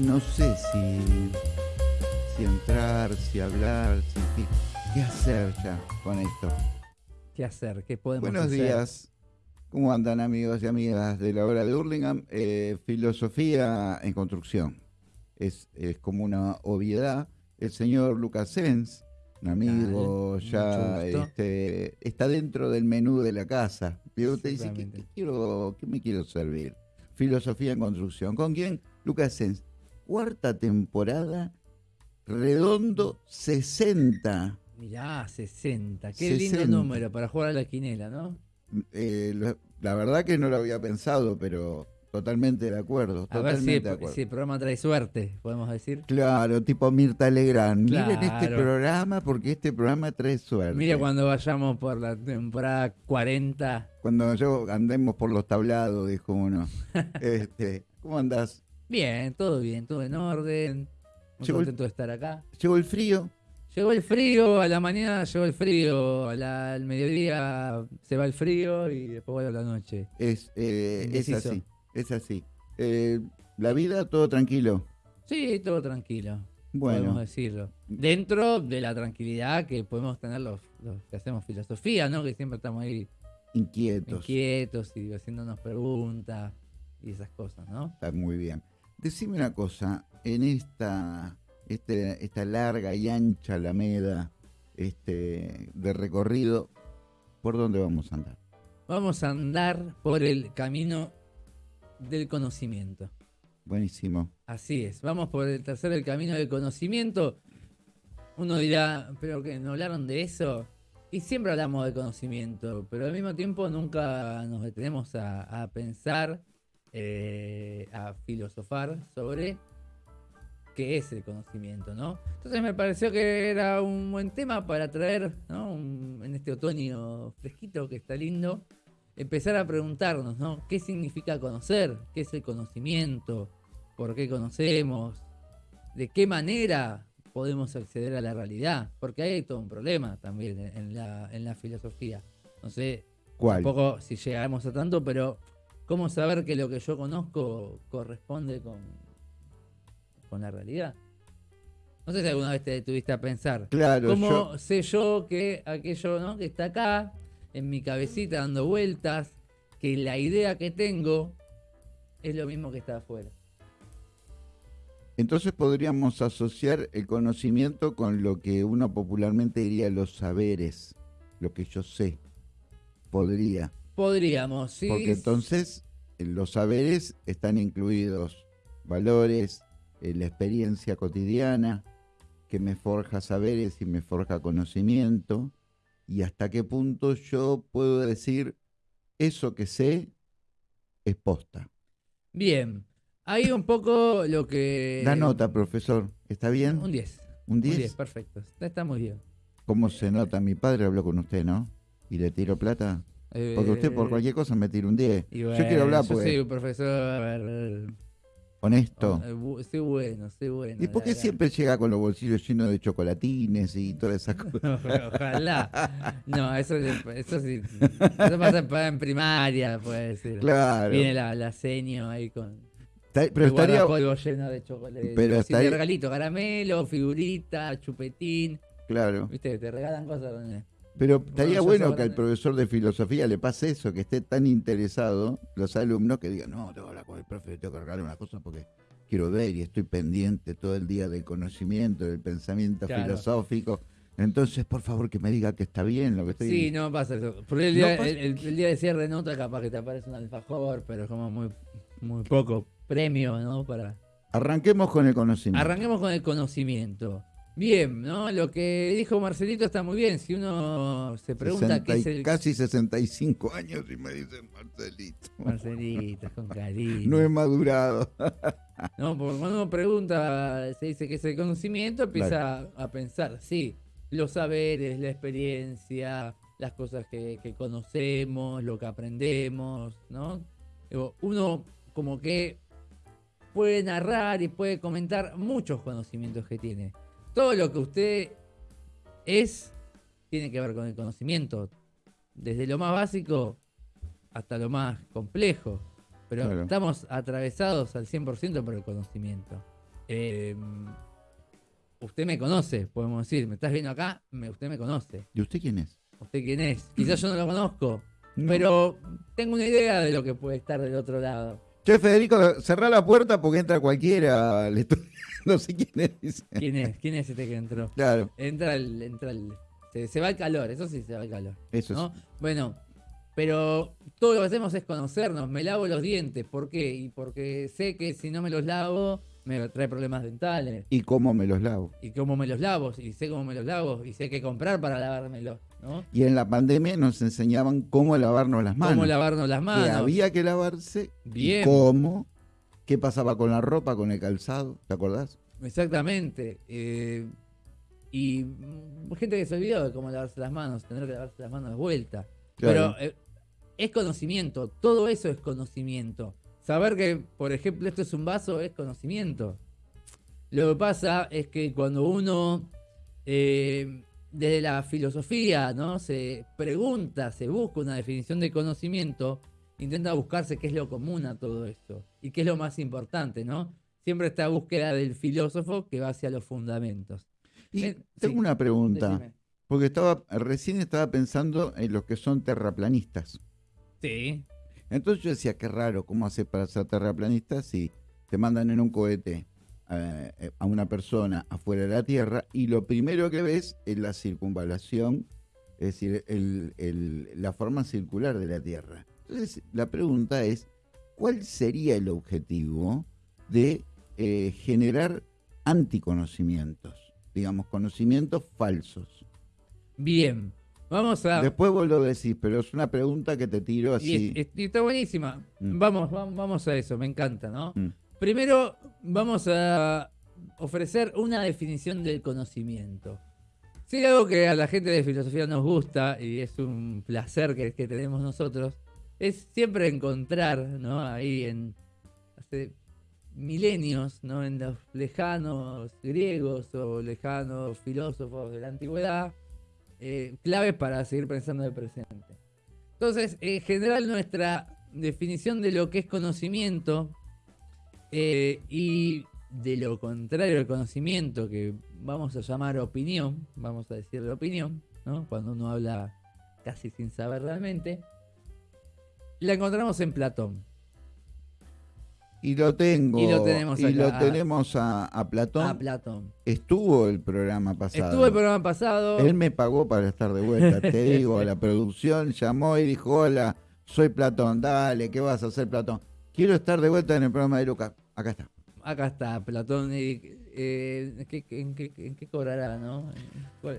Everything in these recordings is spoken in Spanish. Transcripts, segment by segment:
no sé si, si entrar, si hablar, si, qué, hacer ya con esto. ¿Qué hacer? ¿Qué podemos Buenos hacer? días. ¿Cómo andan amigos y amigas de la obra de Hurlingham? Eh, filosofía en construcción. Es, es como una obviedad. El señor Lucas Sens, un amigo Dale, ya este, está dentro del menú de la casa. Y usted dice, ¿qué, qué quiero, ¿qué me quiero servir? Filosofía en construcción. ¿Con quién? Lucas Sens. Cuarta temporada, redondo 60. Mirá, 60. Qué 60. lindo número para jugar a la quinela, ¿no? Eh, la verdad que no lo había pensado, pero totalmente de acuerdo. A ver si, de acuerdo. si el programa trae suerte, podemos decir. Claro, tipo Mirta Legrand. Miren este programa porque este programa trae suerte. Mira cuando vayamos por la temporada 40. Cuando yo andemos por los tablados, dijo uno. este, ¿Cómo andás? Bien, todo bien, todo en orden. Muy Llegó el- contento de estar acá. ¿Llegó el frío? Llegó el frío, a la mañana llegó el frío, a la- al mediodía se va el frío y después vuelve a la noche. Es, eh, es así, es así. Eh, la vida, todo tranquilo. Sí, todo tranquilo, Bueno, podemos decirlo. Dentro de la tranquilidad que podemos tener los, los que hacemos filosofía, ¿no? Que siempre estamos ahí inquietos. inquietos y haciéndonos preguntas y esas cosas, ¿no? Está muy bien. Decime una cosa, en esta, este, esta larga y ancha alameda este, de recorrido, ¿por dónde vamos a andar? Vamos a andar por el camino del conocimiento. Buenísimo. Así es, vamos por el tercer el camino del conocimiento. Uno dirá, pero que no hablaron de eso. Y siempre hablamos de conocimiento, pero al mismo tiempo nunca nos detenemos a, a pensar, eh, a filosofar sobre qué es el conocimiento, ¿no? Entonces me pareció que era un buen tema para traer, ¿no? Un- en este otoño fresquito que está lindo, empezar a preguntarnos, ¿no? ¿Qué significa conocer? ¿Qué es el conocimiento? ¿Por qué conocemos? ¿De qué manera podemos acceder a la realidad? Porque hay todo un problema también en en la, en la filosofía. No sé ¿Cuál? tampoco si llegamos a tanto, pero ¿cómo saber que lo que yo conozco corresponde con, con la realidad? No sé si alguna vez te detuviste a pensar. Claro, ¿Cómo yo, sé yo que aquello ¿no? que está acá, en mi cabecita dando vueltas, que la idea que tengo es lo mismo que está afuera? entonces podríamos asociar el conocimiento con lo que uno popularmente diría los saberes, lo que yo sé. Podría. Podríamos, sí. Porque entonces en los saberes están incluidos valores, eh, la experiencia cotidiana, que me forja saberes y me forja conocimiento, y hasta qué punto yo puedo decir eso que sé es posta. Bien. Ahí un poco lo que. La nota, profesor, ¿está bien? Un 10. ¿Un Un 10? 10, perfecto. Está muy bien. ¿Cómo se nota? Mi padre habló con usted, ¿no? ¿Y le tiro plata? Porque usted por Eh, cualquier cosa me tira un 10. y yo bueno, quiero hablar yo pues soy un profesor. honesto. eh, Soy bueno, soy bueno. ¿Y por qué siempre llega con los bolsillos llenos de chocolatines y todas esas cosas? Ojalá. No, eso, eso sí. Eso pasa en- primaria, puede decir. Claro. Viene la, la seño ahí con. Está- pero estaría, lleno de chocolate. Pero estaría- regalito, caramelo, figurita, chupetín. claro. ¿Viste? Te regalan cosas. donde- Pero estaría bueno que al profesor de filosofía le pase eso, que esté tan interesado los alumnos que digan, no, tengo que hablar con el profe, tengo que regalar una cosa porque quiero ver y estoy pendiente todo el día del conocimiento, del pensamiento Claro. filosófico. Entonces, por favor, que me diga que está bien lo que estoy Sí, no pasa eso. Por el, No día, pasa- el, el- el día de cierre de nota, capaz que te aparece un alfajor, pero es como muy, muy poco premio, ¿no? Para. Arranquemos con el conocimiento. Arranquemos con el conocimiento. Bien, ¿no? Lo que dijo Marcelito está muy bien. Si uno se pregunta 60 qué es el. Casi 65 años y me dicen Marcelito. Marcelito, con cariño. No he madurado. No, porque cuando uno pregunta, se dice que es el conocimiento, empieza a pensar, sí, los saberes, la experiencia, las cosas que, que conocemos, lo que aprendemos, ¿no? Uno como que puede narrar y puede comentar muchos conocimientos que tiene. Todo lo que usted es tiene que ver con el conocimiento, desde lo más básico hasta lo más complejo. Pero Claro. estamos atravesados al 100% por el conocimiento. eh, usted me conoce, podemos decir. Me estás viendo acá, me- usted me conoce. ¿Y usted quién es? ¿Usted quién es? Quizás yo no lo conozco, No. pero tengo una idea de lo que puede estar del otro lado. Che, Federico, cerrá la puerta porque entra cualquiera. Le estoy- No sé quién es. ¿Quién es? ¿Quién es este que entró? Claro, Entra el, entra el, se, se va el calor, eso sí se va el calor. eso ¿no? sí. Bueno, pero todo lo que hacemos es conocernos. Me lavo los dientes, ¿por qué? Y porque sé que si no me los lavo me trae problemas dentales. ¿Y cómo me los lavo? Y cómo me los lavo, y sé cómo me los lavo, y sé qué comprar para lavármelos, ¿no? Y en la pandemia nos enseñaban cómo lavarnos las manos. Cómo lavarnos las que manos. había que lavarse. y Bien. ¿Cómo? ¿Qué pasaba con la ropa, con el calzado? ¿Te acordás? Exactamente. eh, y gente que se olvidó de cómo lavarse las manos, tener que lavarse las manos de vuelta. Claro. Pero eh, es conocimiento, todo eso es conocimiento. Saber que, por ejemplo, esto es un vaso es conocimiento. Lo que pasa es que cuando uno, eh, desde la filosofía, ¿no? Se pregunta, se busca una definición de conocimiento, intenta buscarse qué es lo común a todo esto y qué es lo más importante, ¿no? Siempre está búsqueda del filósofo que va hacia los fundamentos. Y Eh, tengo sí, una pregunta. Decime. Porque estaba, recién estaba pensando en los que son terraplanistas. Sí, Entonces yo decía, qué raro, ¿cómo hace para ser terraplanista si te mandan en un cohete eh, a una persona afuera de la Tierra y lo primero que ves es la circunvalación, es decir, el- el- la forma circular de la Tierra? Entonces la pregunta es, ¿cuál sería el objetivo de eh, generar anticonocimientos? Digamos, conocimientos falsos. bien. Vamos a... Después vos lo decís, pero es una pregunta que te tiro Y, así. es- y está buenísima. Mm. Vamos, vamos, vamos a eso, me encanta, ¿no? Mm. Primero vamos a ofrecer una definición del conocimiento. Si hay algo que a la gente de filosofía nos gusta y es un placer que, que tenemos nosotros, es siempre encontrar, ¿no? Ahí en hace milenios, ¿no? En los lejanos griegos o lejanos filósofos de la antigüedad, eh, claves para seguir pensando en el presente. Entonces, en general, nuestra definición de lo que es conocimiento eh, y de lo contrario al conocimiento, que vamos a llamar opinión, vamos a decirle opinión, ¿no? cuando uno habla casi sin saber realmente, la encontramos en Platón. Y lo tengo. Y lo tenemos y lo tenemos a, a Platón. A Platón. Estuvo el programa pasado. Estuvo el programa pasado. Él me pagó para estar de vuelta. Te digo, la producción llamó y dijo: Hola, soy Platón. Dale, ¿qué vas a hacer, Platón? Quiero estar de vuelta en el programa de Lucas. Acá está. Acá está Platón. eh, ¿qué- en, qué, en qué cobrará, no?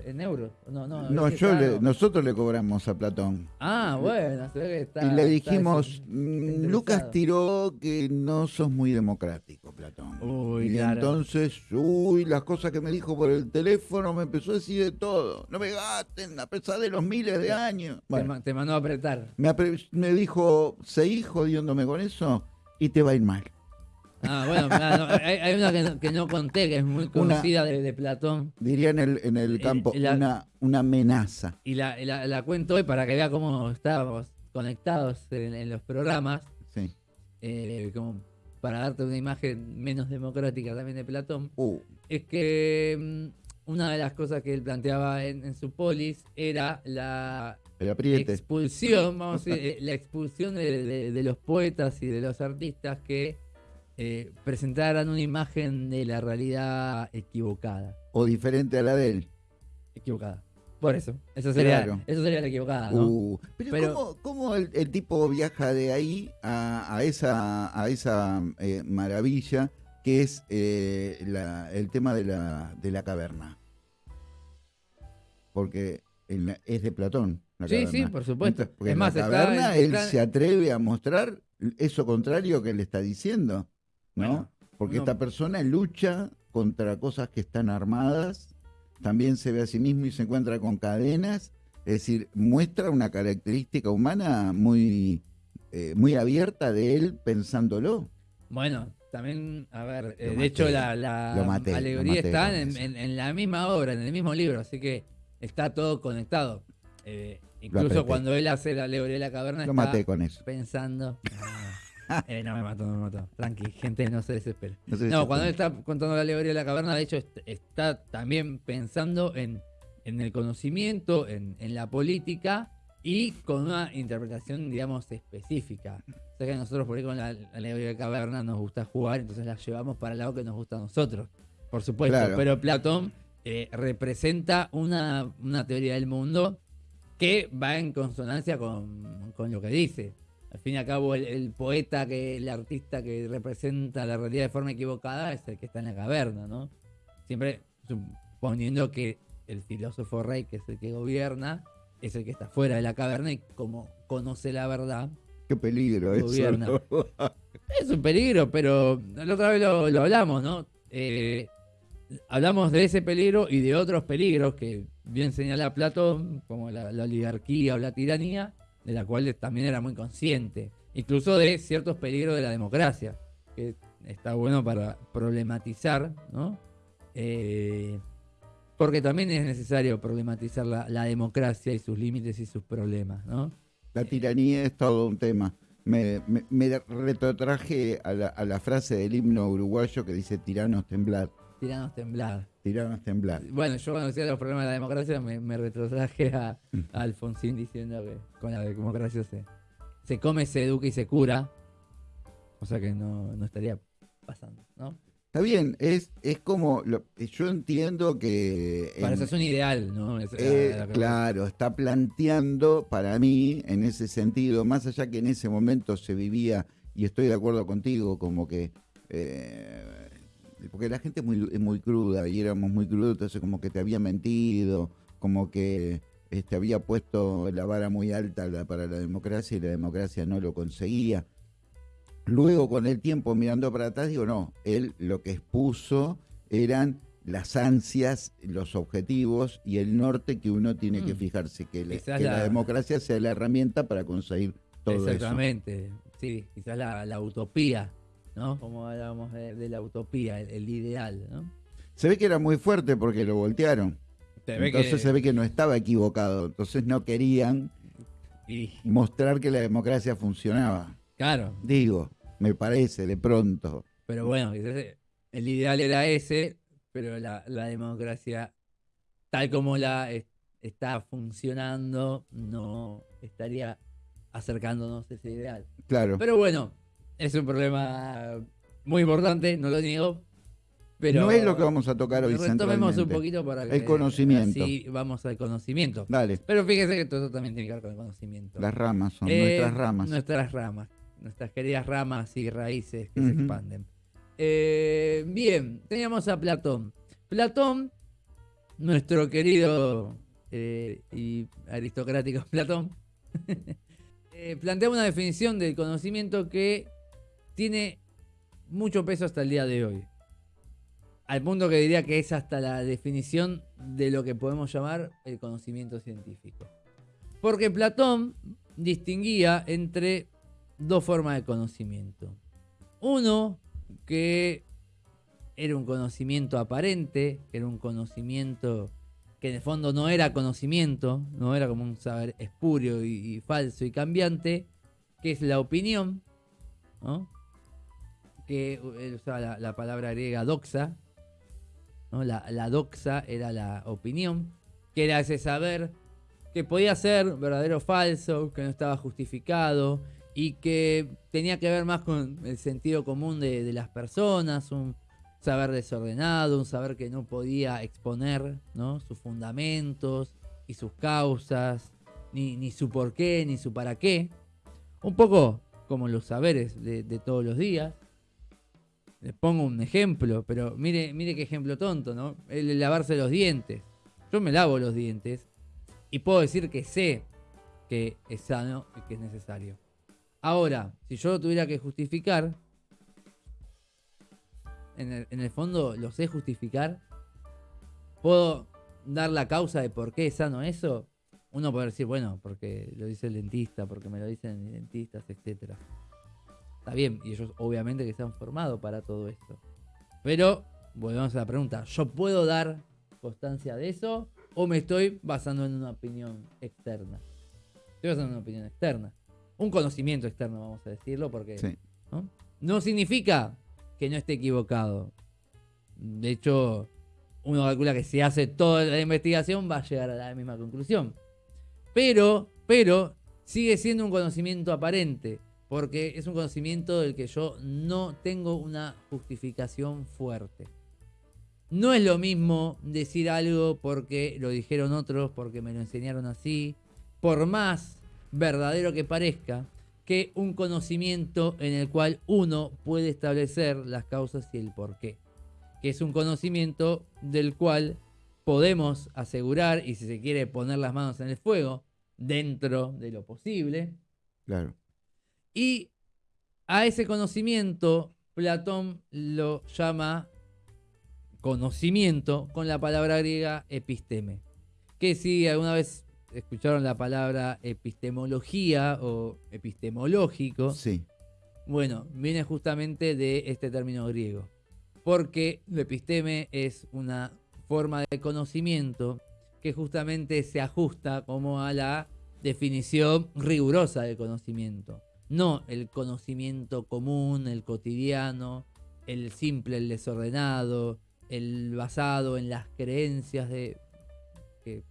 ¿En, euros? No, no. No, yo le- nosotros le cobramos a Platón. Ah, bueno, se ve que está. y le dijimos: "Mm. Lucas tiró que no sos muy democrático, Platón. Uy, y claro. entonces, uy, las cosas que me dijo por el teléfono me empezó a decir de todo. No me gasten, a pesar de los miles de años. Te, Bueno, ma- te mandó a apretar. me, apre- me dijo, seguí jodiéndome con eso y te va a ir mal. Ah, bueno, no, hay, hay una que no, que no conté, que es muy conocida de, de Platón. Diría en el, en el campo, la- una, una amenaza. Y la, la, la cuento hoy para que vea cómo estábamos conectados en, en los programas. Sí. eh, como para darte una imagen menos democrática también de Platón. Uh, Es que mm, una de las cosas que él planteaba en, en su polis era la expulsión, vamos a decir, eh, la expulsión de, de- de los poetas y de los artistas que eh, presentaran una imagen de la realidad equivocada. O diferente a la de él. Equivocada. Por eso. Eso sería, Claro. eso sería la equivocada, ¿no? Uh, pero, Pero- ¿cómo, cómo el, el tipo viaja de ahí a, a esa, a esa eh, maravilla que es eh, la- el tema de la, de la caverna? Porque la- es de Platón. la Sí, caverna. sí, por supuesto. Entonces, porque Es en más, la está- caverna él está- se atreve a mostrar eso contrario que le está diciendo, ¿no? Bueno, Porque esta persona lucha contra cosas que están armadas, también se ve a sí mismo y se encuentra con cadenas, es decir, muestra una característica humana muy, eh, muy abierta de él pensándolo. Bueno, también, a ver, eh, de maté, hecho la, la maté, alegoría maté está en, eso. en- en la misma obra, en el mismo libro, así que está todo conectado. Eh, incluso cuando él hace la alegoría de la caverna Lo está maté con eso. pensando. Eh, no me mató, no me mató. Tranqui, gente, no se desespere. No se No, desesperen. cuando él está contando la alegoría de la caverna, de hecho, est- está también pensando en, en el conocimiento, en, en la política y con una interpretación, digamos, específica. O sea que nosotros por ahí con la, la alegoría de la caverna nos gusta jugar, entonces la llevamos para el lado que nos gusta a nosotros, por supuesto. Claro. Pero Platón eh, representa una, una teoría del mundo que va en consonancia con, con lo que dice. Al fin y al cabo, el, el poeta, que el artista que representa la realidad de forma equivocada es el que está en la caverna, ¿no? Siempre suponiendo que el filósofo rey, que es el que gobierna, es el que está fuera de la caverna y como conoce la verdad, Qué peligro eso. Gobierna. ¿no? es un peligro, pero la otra vez lo, lo hablamos, ¿no? Eh, hablamos de ese peligro y de otros peligros que bien señala Platón, como la, la oligarquía o la tiranía, de la cual también era muy consciente. Incluso de ciertos peligros de la democracia, que está bueno para problematizar, ¿no? Eh, porque también es necesario problematizar la, la democracia y sus límites y sus problemas, ¿no? La tiranía es todo un tema. Me, me- me retrotraje a la, a la frase del himno uruguayo que dice tiranos temblar, Tiranos temblar. Tiranos temblar. Bueno, yo cuando decía los problemas de la democracia me, me retrotraje a, a Alfonsín diciendo que con la democracia se, se come, se educa y se cura. O sea que no, no estaría pasando, ¿no? Está bien, es, es como, lo- yo entiendo que... Para eso es un ideal, ¿no? Es- Eh, la- la- claro, está planteando para mí en ese sentido, más allá que en ese momento se vivía, y estoy de acuerdo contigo, como que, eh, porque la gente es muy, es muy cruda y éramos muy crudos, entonces como que te había mentido, como que este, había puesto la vara muy alta la- para la democracia y la democracia no lo conseguía. Luego, con el tiempo, mirando para atrás, digo, no, él lo que expuso eran las ansias, los objetivos y el norte que uno tiene que Mm. fijarse, que, le- Quizás que la... la- democracia sea la herramienta para conseguir todo eso. Exactamente. Sí, quizás la, la utopía, ¿no? Como hablábamos de, de la utopía, el, el ideal, ¿no? Se ve que era muy fuerte porque lo voltearon. Se Entonces que- se ve que no estaba equivocado. Entonces no querían y- mostrar que la democracia funcionaba. claro, Digo, me parece de pronto. Pero bueno, el ideal era ese, pero la, la democracia, tal como la es- está funcionando, no estaría acercándonos a ese ideal. Claro. Pero bueno, es un problema muy importante, no lo niego. Pero no es lo que vamos a tocar hoy retomemos un poquito para que El conocimiento. así vamos al conocimiento. Dale, Pero fíjese que todo también tiene que ver con el conocimiento. las ramas son Eh, nuestras ramas. Nuestras ramas. Nuestras queridas ramas y raíces que se expanden. Eh, bien, teníamos a Platón. Platón, nuestro querido eh, y aristocrático Platón, plantea una definición del conocimiento que tiene mucho peso hasta el día de hoy. Al punto que diría que es hasta la definición de lo que podemos llamar el conocimiento científico. Porque Platón distinguía entre dos formas de conocimiento. Uno, que era un conocimiento aparente, era un conocimiento que en el fondo no era conocimiento, no era como un saber espurio y, y falso y cambiante, que es la opinión, ¿no? Que él usaba la, la palabra griega doxa, ¿no? la, la doxa era la opinión, que era ese saber que podía ser verdadero o falso, que no estaba justificado y que tenía que ver más con el sentido común de, de las personas, un saber desordenado, un saber que no podía exponer ¿no? sus fundamentos y sus causas, ni, ni su por qué, ni su para qué. Un poco como los saberes de, de todos los días. Les pongo un ejemplo, pero mire, mire qué ejemplo tonto, ¿no? El lavarse los dientes. Yo me lavo los dientes y puedo decir que sé que es sano y que es necesario. Ahora, si yo lo tuviera que justificar, en el, en el fondo lo sé justificar, puedo dar la causa de por qué es sano eso. Uno puede decir, bueno, porque lo dice el dentista, porque me lo dicen mis dentistas, etcétera. Está bien, y ellos obviamente que se han formado para todo esto. Pero, volvemos a la pregunta, ¿yo puedo dar constancia de eso o me estoy basando en una opinión externa? Estoy basando en una opinión externa. Un conocimiento externo, vamos a decirlo, porque Sí. ¿no? No significa que no esté equivocado. De hecho, uno calcula que si hace toda la investigación va a llegar a la misma conclusión. Pero, pero, sigue siendo un conocimiento aparente, porque es un conocimiento del que yo no tengo una justificación fuerte. No es lo mismo decir algo porque lo dijeron otros, porque me lo enseñaron así, por más verdadero que parezca, que un conocimiento en el cual uno puede establecer las causas y el porqué. Que es un conocimiento del cual podemos asegurar, y si se quiere poner las manos en el fuego, dentro de lo posible. Claro. Y a ese conocimiento Platón lo llama conocimiento con la palabra griega episteme. Que si alguna vez escucharon la palabra epistemología o epistemológico, Sí. bueno, viene justamente de este término griego. Porque el episteme es una forma de conocimiento que justamente se ajusta como a la definición rigurosa del conocimiento. No el conocimiento común, el cotidiano, el simple, el desordenado, el basado en las creencias de, que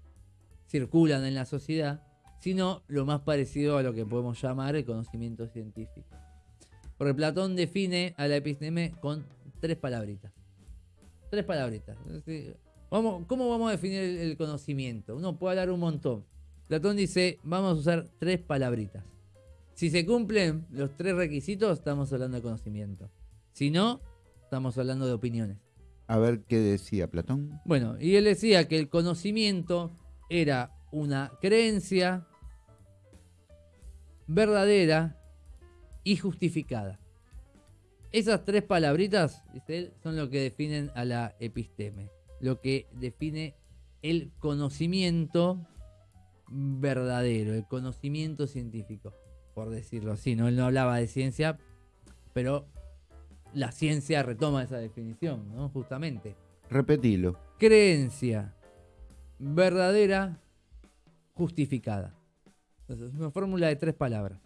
circulan en la sociedad, sino lo más parecido a lo que podemos llamar el conocimiento científico. Porque Platón define a la episteme con tres palabritas. Tres palabritas. Vamos, ¿Cómo vamos a definir el conocimiento? Uno puede hablar un montón. Platón dice, vamos a usar tres palabritas. Si se cumplen los tres requisitos, estamos hablando de conocimiento. Si no, estamos hablando de opiniones. A ver qué decía Platón. Bueno, y él decía que el conocimiento era una creencia verdadera y justificada. Esas tres palabritas, dice él, son lo que definen a la episteme, lo que define el conocimiento verdadero, el conocimiento científico, por decirlo así. ¿no? Él no hablaba de ciencia, pero la ciencia retoma esa definición, ¿no? Justamente Repetilo. creencia verdadera justificada. Entonces, es una fórmula de tres palabras.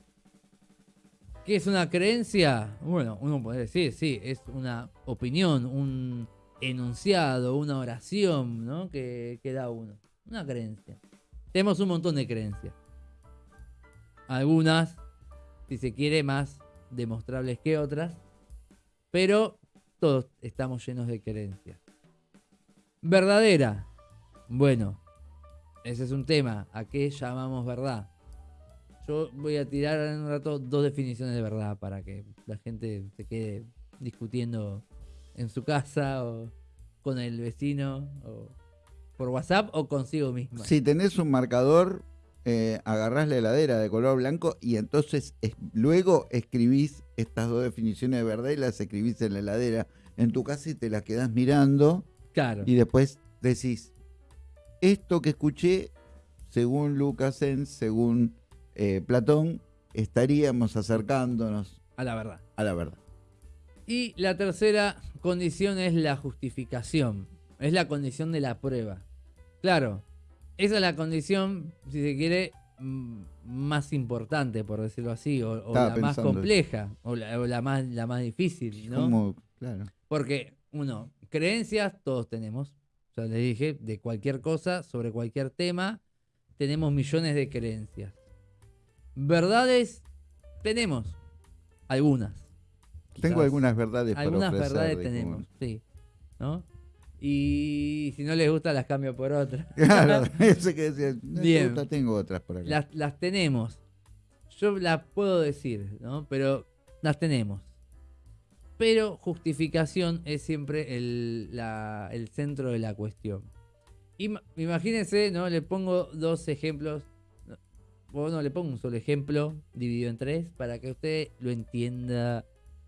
¿Qué es una creencia? Bueno, uno puede decir, sí, es una opinión, un enunciado, una oración, ¿no? Que, que da uno. Una creencia. Tenemos un montón de creencias. Algunas, si se quiere, más demostrables que otras. Pero todos estamos llenos de creencias. Verdadera. Bueno, ese es un tema. ¿A qué llamamos verdad? Yo voy a tirar en un rato dos definiciones de verdad para que la gente se quede discutiendo en su casa o con el vecino o por WhatsApp o consigo misma. Si tenés un marcador, eh, agarrás la heladera de color blanco y entonces es- luego escribís estas dos definiciones de verdad y las escribís en la heladera en tu casa y te las quedás mirando Claro. y después decís, esto que escuché, según Lucasen, según eh, Platón, estaríamos acercándonos A la verdad. a la verdad. Y la tercera condición es la justificación. Es la condición de la prueba. Claro, esa es la condición, si se quiere, mm, más importante, por decirlo así, o, la más compleja, o la, o la más, la más difícil, ¿no? Como, claro. Porque, uno, creencias todos tenemos. Ya les dije, de cualquier cosa, sobre cualquier tema, tenemos millones de creencias. Verdades, tenemos algunas. Tengo Quizás. algunas verdades para Algunas ofrecer, verdades tenemos, sí. ¿No? Y si no les gusta, las cambio por otras. Claro, ese que decía, no te Bien. gusta, tengo otras por acá. las, las tenemos. Yo las puedo decir, ¿no? Pero las tenemos. Pero justificación es siempre el, la- el centro de la cuestión. Ima- imagínense, ¿no? Le pongo dos ejemplos. no, O no, le pongo un solo ejemplo dividido en tres para que usted lo entienda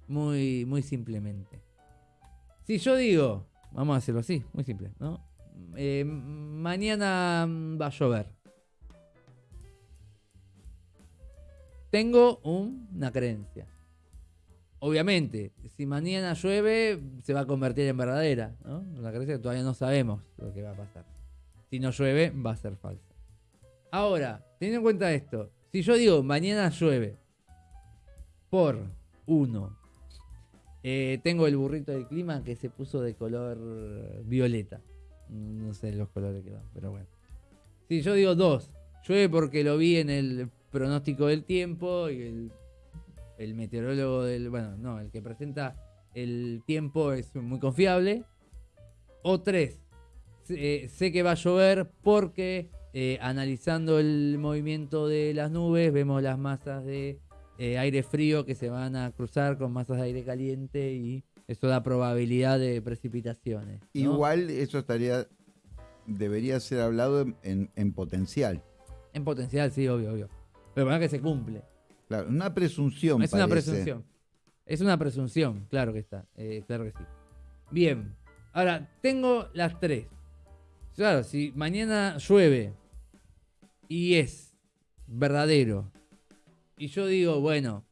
muy, muy simplemente. Si yo digo, vamos a hacerlo así, muy simple, ¿no? Eh, mañana mm, va a llover. Tengo un- una creencia. Obviamente, si mañana llueve, se va a convertir en verdadera, ¿no? Una creencia que todavía no sabemos lo que va a pasar. Si no llueve, va a ser falsa. Ahora, teniendo en cuenta esto, si yo digo mañana llueve por 1. Eh, tengo el burrito del clima que se puso de color violeta. No sé los colores que van, pero bueno. Sí, yo digo 2. Llueve porque lo vi en el pronóstico del tiempo y el, meteorólogo del. Bueno, no, el que presenta el tiempo es muy confiable. O 3. sé que va a llover porque eh, analizando el movimiento de las nubes, vemos las masas de eh, aire frío que se van a cruzar con masas de aire caliente y eso da probabilidad de precipitaciones. Igual eso estaría, debería ser hablado en, potencial. En potencial, sí, obvio, obvio. Pero para que se cumple. Claro, una presunción. Es una presunción. Es una presunción, claro que está. Eh, claro que sí. Bien. Ahora, tengo las tres. Claro, si mañana llueve y es verdadero. Y yo digo, bueno,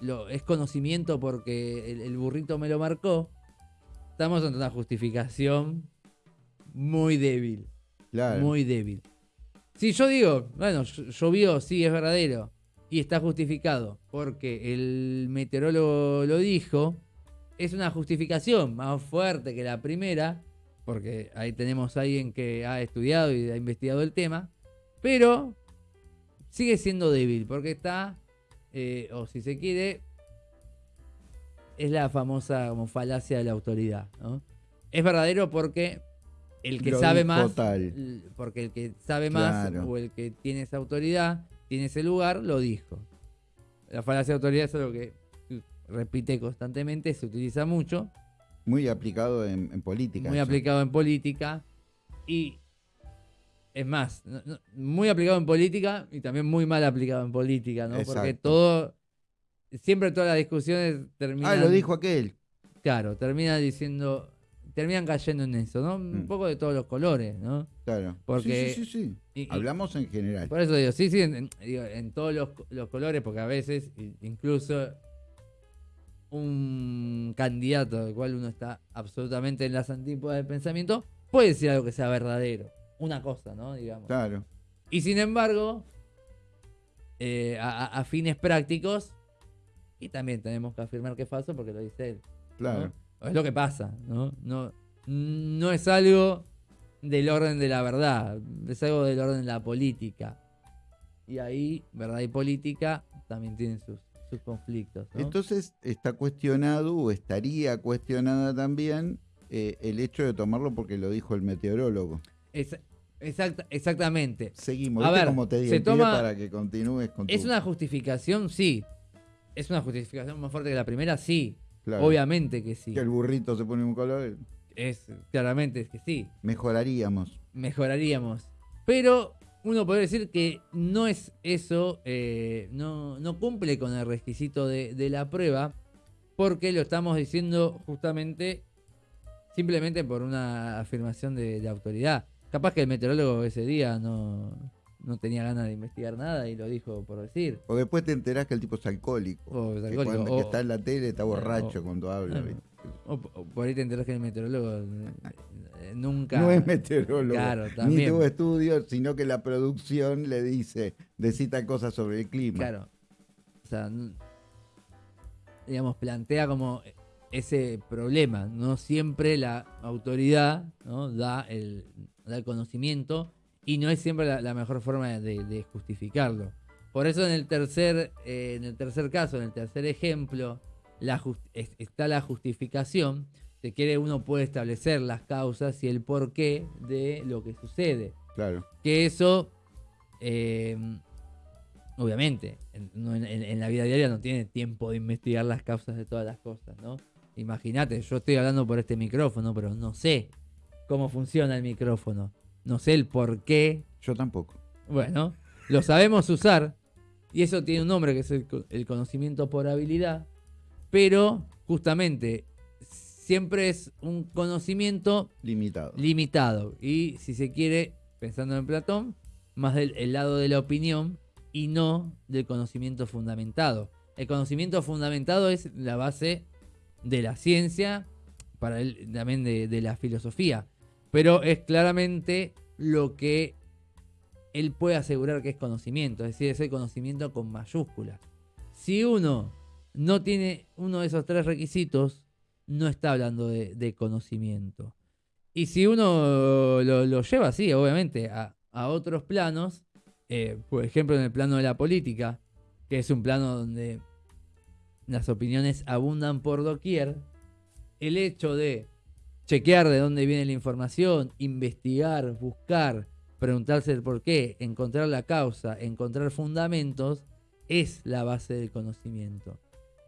lo, es conocimiento porque el, burrito me lo marcó. Estamos ante una justificación muy débil. Muy débil. Si yo digo, bueno, llovió, sí, es verdadero. Y está justificado porque el meteorólogo lo dijo. Es una justificación más fuerte que la primera. Porque ahí tenemos a alguien que ha estudiado y ha investigado el tema pero sigue siendo débil porque está, eh, o si se quiere, es la famosa como falacia de la autoridad. Es verdadero porque el que sabe más, porque el que sabe más o el que tiene esa autoridad, tiene ese lugar, lo dijo. La falacia de autoridad es algo que repite constantemente, se utiliza mucho. Muy aplicado en, política. Muy aplicado en política. Y es más, muy aplicado en política y también muy mal aplicado en política, ¿no? Porque todo, siempre todas las discusiones terminan... Ah, lo dijo aquel. Claro, termina diciendo, terminan cayendo en eso, ¿no? Un mm. poco de todos los colores, ¿no? Claro. Porque, sí, sí, sí, Hablamos en general. Por eso digo, sí, sí, en, todos los, los, colores, porque a veces incluso un candidato del cual uno está absolutamente en las antípodas del pensamiento puede decir algo que sea verdadero una cosa, ¿no? Digamos. Claro. Y sin embargo, eh, a, fines prácticos, y también tenemos que afirmar que es falso porque lo dice él. Claro. Es lo que pasa, ¿no? No, no es algo del orden de la verdad, es algo del orden de la política. Y ahí, verdad y política también tienen sus, sus conflictos. Entonces está cuestionado o estaría cuestionada también eh, el hecho de tomarlo porque lo dijo el meteorólogo. Es, exactamente. Seguimos, a ver, como te digo, para que continúes con ¿Es una justificación? Sí. ¿Es una justificación más fuerte que la primera? Sí. Obviamente que sí. Que el burrito se pone un color. Es, claramente es que sí. Mejoraríamos. Mejoraríamos. Pero uno puede decir que no es eso, eh, no, no, cumple con el requisito de, la prueba, porque lo estamos diciendo justamente simplemente por una afirmación de autoridad. Capaz que el meteorólogo ese día no, tenía ganas de investigar nada y lo dijo por decir. O después te enterás que el tipo es alcohólico. O es alcohólico. Que cuando está en la tele está borracho cuando habla. O, por ahí te enterás que el meteorólogo eh, nunca. No es meteorólogo. Claro, también. Ni tuvo estudios, sino que la producción le dice, decita cosas sobre el clima. Claro. O sea, digamos, plantea como ese problema. No siempre la autoridad ¿no? da el del conocimiento y no es siempre la, mejor forma de, justificarlo. Por eso en el tercer, eh, en el tercer caso, en el tercer ejemplo, la está la justificación. Se quiere, uno puede establecer las causas y el porqué de lo que sucede. Claro. Que eso, eh, obviamente, en, la vida diaria no tiene tiempo de investigar las causas de todas las cosas, ¿no? Imagínate, yo estoy hablando por este micrófono, pero no sé cómo funciona el micrófono. No sé el por qué. Yo tampoco. Bueno, lo sabemos usar. Y eso tiene un nombre que es el, conocimiento por habilidad. Pero justamente siempre es un conocimiento limitado. Limitado. Y si se quiere, pensando en Platón, más del lado de la opinión y no del conocimiento fundamentado. El conocimiento fundamentado es la base de la ciencia, para él también de la filosofía pero es claramente lo que él puede asegurar que es conocimiento, es decir, es el conocimiento con mayúsculas. Si uno no tiene uno de esos tres requisitos, no está hablando de, conocimiento. Y si uno lo, lleva así, obviamente, a, otros planos, eh, por ejemplo en el plano de la política, que es un plano donde las opiniones abundan por doquier, el hecho de chequear de dónde viene la información, investigar, buscar, preguntarse el por qué, encontrar la causa, encontrar fundamentos, es la base del conocimiento.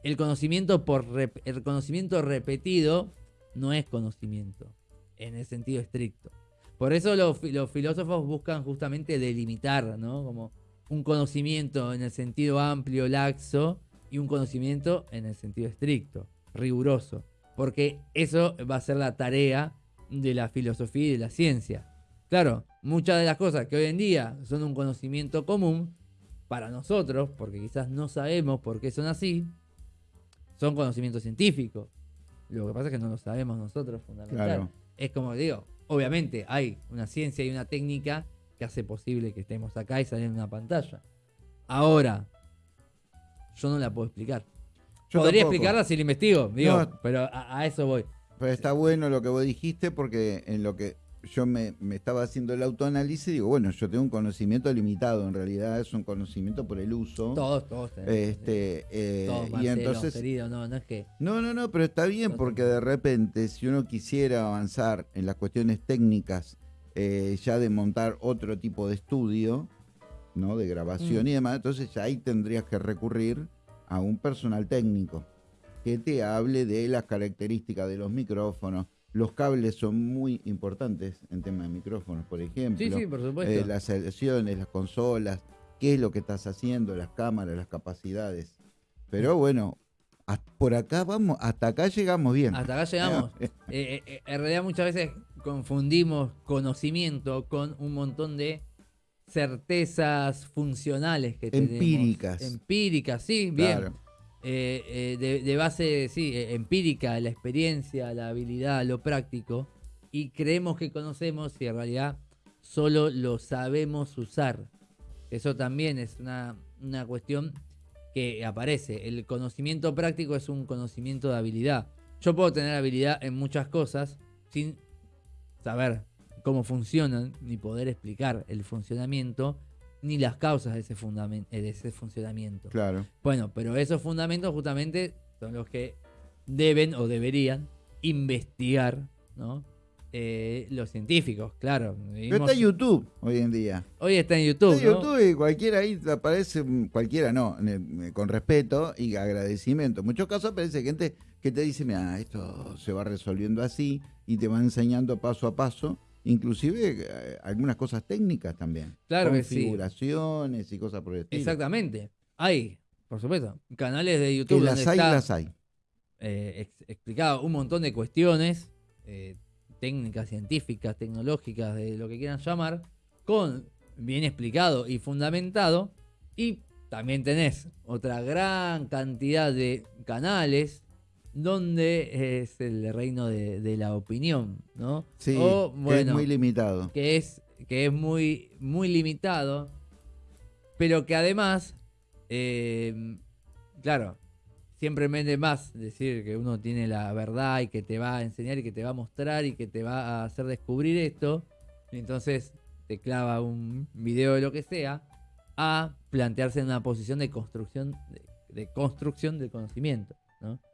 El conocimiento, por el conocimiento repetido no es conocimiento, en el sentido estricto. Por eso los, los filósofos buscan justamente delimitar, ¿no? Como un conocimiento en el sentido amplio, laxo, y un conocimiento en el sentido estricto, riguroso. Porque eso va a ser la tarea de la filosofía y de la ciencia. Claro, muchas de las cosas que hoy en día son un conocimiento común para nosotros, porque quizás no sabemos por qué son así, son conocimientos científicos. Lo que pasa es que no lo sabemos nosotros fundamentalmente. Es como digo, obviamente hay una ciencia y una técnica que hace posible que estemos acá y salir en una pantalla. Ahora, yo no la puedo explicar. Podría explicarla si la investigo, digo, pero a, eso voy. Pero está bueno lo que vos dijiste porque en lo que yo me, estaba haciendo el autoanálisis, digo, bueno, yo tengo un conocimiento limitado, en realidad es un conocimiento por el uso. Todos, todos Este, eh, y entonces, no, no es que... No, no, no, pero está bien porque de repente si uno quisiera avanzar en las cuestiones técnicas, eh, ya de montar otro tipo de estudio, ¿no? De grabación mm. y demás, entonces ya ahí tendrías que recurrir a un personal técnico que te hable de las características de los micrófonos, los cables son muy importantes en tema de micrófonos, por ejemplo. Sí, sí, por supuesto. Eh, las selecciones, las consolas, qué es lo que estás haciendo, las cámaras, las capacidades. Pero bueno, por acá vamos, hasta acá llegamos bien. Hasta acá llegamos. Eh, eh, en realidad muchas veces confundimos conocimiento con un montón de certezas funcionales que Empíricas. Empíricas, sí, bien. Eh, eh, de, base, sí, eh, empírica, la experiencia, la habilidad, lo práctico, y creemos que conocemos y en realidad solo lo sabemos usar. Eso también es una, una cuestión que aparece. El conocimiento práctico es un conocimiento de habilidad. Yo puedo tener habilidad en muchas cosas sin saber cómo funcionan ni poder explicar el funcionamiento ni las causas de ese, eh, de ese funcionamiento. Claro. Bueno, pero esos fundamentos justamente son los que deben o deberían investigar, ¿no? Eh, los científicos, claro. Pero está en YouTube hoy en día. Hoy está en YouTube. Está en YouTube y cualquiera ahí aparece, cualquiera no, con respeto y agradecimiento. En muchos casos aparece gente que te dice, mira, esto se va resolviendo así y te va enseñando paso a paso inclusive eh, algunas cosas técnicas también. Claro Configuraciones y cosas por el estilo. Exactamente. Hay, por supuesto, canales de YouTube. Que las hay, las hay. Eh, explicado un montón de cuestiones eh, técnicas, científicas, tecnológicas, de lo que quieran llamar, con bien explicado y fundamentado. Y también tenés otra gran cantidad de canales donde es el reino de, la opinión, ¿no? Sí, que es muy limitado. Que es, que es muy, muy limitado, pero que además, eh, claro, siempre vende más decir que uno tiene la verdad y que te va a enseñar y que te va a mostrar y que te va a hacer descubrir esto, y entonces te clava un video de lo que sea, a plantearse en una posición de construcción, de construcción del conocimiento.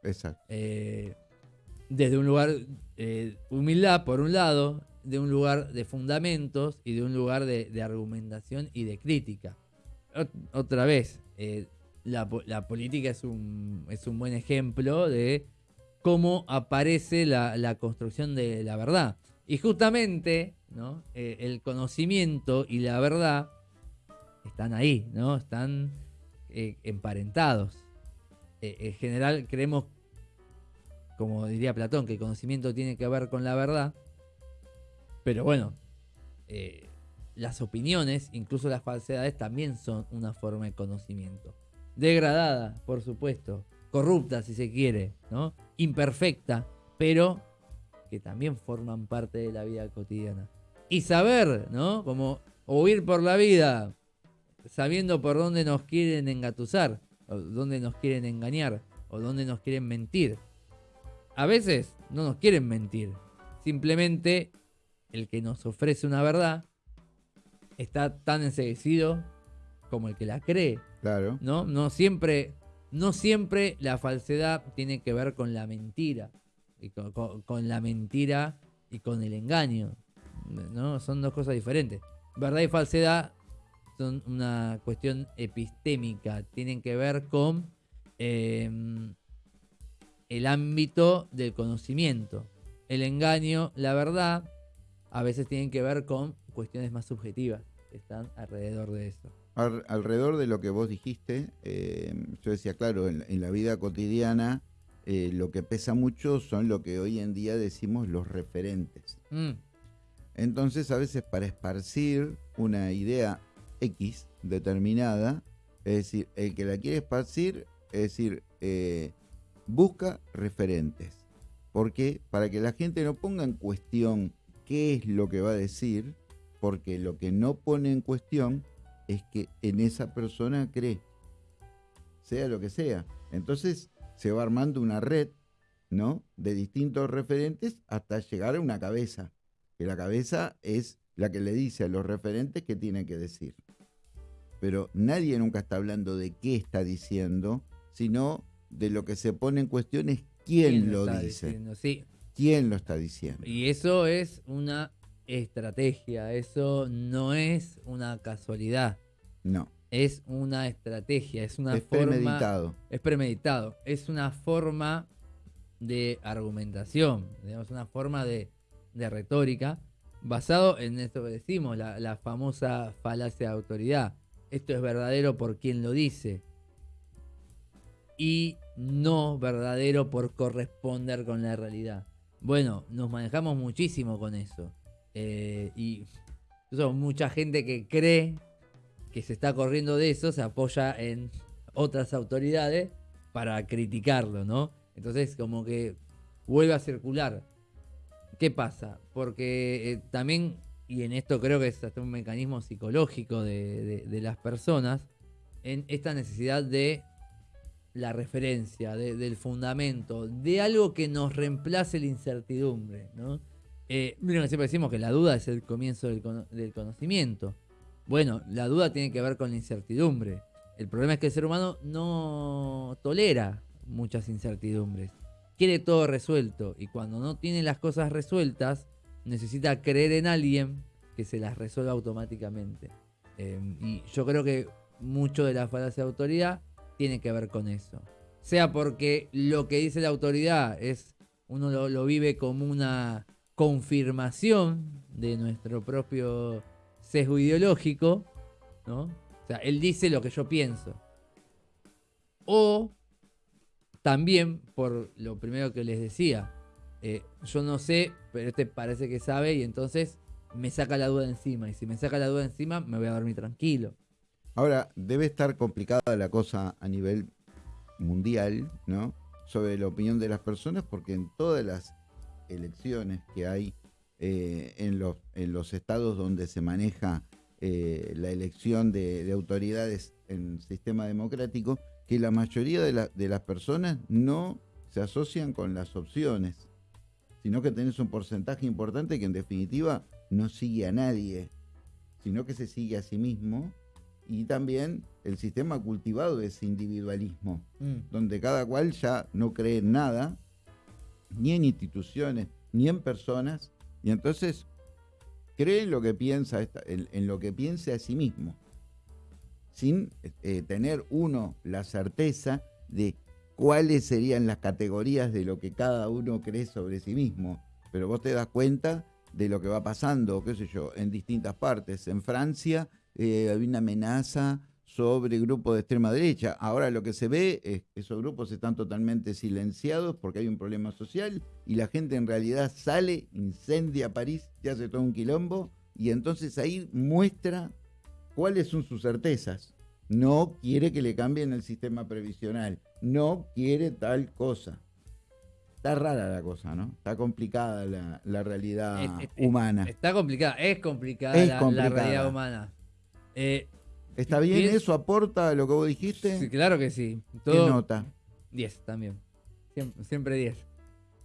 Exacto. Eh, desde un lugar eh, humildad, por un lado, de un lugar de fundamentos y de un lugar de, argumentación y de crítica. otra vez, eh, la, política es un, es un buen ejemplo de cómo aparece la, construcción de la verdad. Y justamente ¿no? el conocimiento y la verdad están ahí, ¿no? están emparentados. Eh, en general creemos, como diría Platón, que el conocimiento tiene que ver con la verdad. Pero bueno, eh, las opiniones, incluso las falsedades, también son una forma de conocimiento. Degradada, por supuesto. Corrupta, si se quiere, ¿no? Imperfecta, pero que también forman parte de la vida cotidiana. Y saber, ¿no? Como huir por la vida, sabiendo por dónde nos quieren engatusar dónde nos quieren engañar o dónde nos quieren mentir. A veces no nos quieren mentir. Simplemente el que nos ofrece una verdad está tan enseguecido como el que la cree. Claro. ¿no? No siempre, no siempre la falsedad tiene que ver con la mentira. Y con, con- con la mentira y con el engaño. ¿no? Son dos cosas diferentes. Verdad y falsedad una cuestión epistémica. Tienen que ver con eh, el ámbito del conocimiento. El engaño, la verdad, a veces tienen que ver con cuestiones más subjetivas que están alrededor de eso. Al- alrededor de lo que vos dijiste, eh, yo decía, claro, en, en la vida cotidiana eh, lo que pesa mucho son lo que hoy en día decimos los referentes. Mm, Entonces, a veces para esparcir una idea X determinada, es decir, el que la quiere esparcir, es decir, eh, busca referentes. ¿Por qué? Para que la gente no ponga en cuestión qué es lo que va a decir, porque lo que no pone en cuestión es que en esa persona cree, sea lo que sea. Entonces se va armando una red, ¿no? De distintos referentes hasta llegar a una cabeza que la cabeza es la que le dice a los referentes qué tiene que decir. Pero nadie nunca está hablando de qué está diciendo, sino de lo que se pone en cuestión es quién, lo dice, diciendo? Sí, quién lo está diciendo. Y eso es una estrategia, eso no es una casualidad, No, es una estrategia, es una es forma... premeditado. Es premeditado, es una forma de argumentación, digamos, una forma de, de retórica basado en esto que decimos, la, la famosa falacia de autoridad. Esto es verdadero por quien lo dice y no verdadero por corresponder con la realidad. Bueno, nos manejamos muchísimo con eso. Eh, y mucha gente que cree que se está corriendo de eso se apoya en otras autoridades para criticarlo, ¿no? Entonces como que vuelve a circular. ¿Qué pasa? Porque eh, también, y en esto creo que es hasta un mecanismo psicológico de, de- las personas, en esta necesidad de la referencia, de- del fundamento, de algo que nos reemplace la incertidumbre, ¿no? Eh, siempre decimos que la duda es el comienzo del, del conocimiento. Bueno, la duda tiene que ver con la incertidumbre. El problema es que el ser humano no tolera muchas incertidumbres. Quiere todo resuelto y cuando no tiene las cosas resueltas, necesita creer en alguien que se las resuelva automáticamente. Eh, y yo creo que mucho de la falacia de autoridad tiene que ver con eso. Sea porque lo que dice la autoridad es, uno lo, lo vive como una confirmación de nuestro propio sesgo ideológico, ¿no? O sea, él dice lo que yo pienso. O también, por lo primero que les decía, eh, yo no sé, pero este parece que sabe y entonces me saca la duda encima. Y si me saca la duda encima, me voy a dormir tranquilo. Ahora, debe estar complicada la cosa a nivel mundial, ¿no? Sobre la opinión de las personas, porque en todas las elecciones que hay eh, en, los, en los estados donde se maneja eh, la elección de, de autoridades en sistema democrático, que la mayoría de, la- de las personas no se asocian con las opciones, sino que tenés un porcentaje importante que en definitiva no sigue a nadie, sino que se sigue a sí mismo y también el sistema cultivado de ese individualismo, donde cada cual ya no cree en nada, ni en instituciones, ni en personas, y entonces cree en lo que piensa, en lo que piense a sí mismo, sin eh, tener uno la certeza de cuáles serían las categorías de lo que cada uno cree sobre sí mismo. Pero vos te das cuenta de lo que va pasando, qué sé yo, en distintas partes. En Francia eh, hay una amenaza sobre grupos de extrema derecha. Ahora lo que se ve es que esos grupos están totalmente silenciados porque hay un problema social y la gente en realidad sale, incendia París, y hace todo un quilombo y entonces ahí muestra cuáles son sus certezas. No quiere que le cambien el sistema previsional, no quiere tal cosa. Está rara la cosa, ¿no? Está complicada la, la realidad Es- es- humana. Está complicada, es complicada, Es la, realidad humana. Eh, ¿Está bien eso? ¿Aporta lo que vos dijiste? sí, claro que sí. ¿Qué Todo, nota? 10 también. Siempre, siempre 10.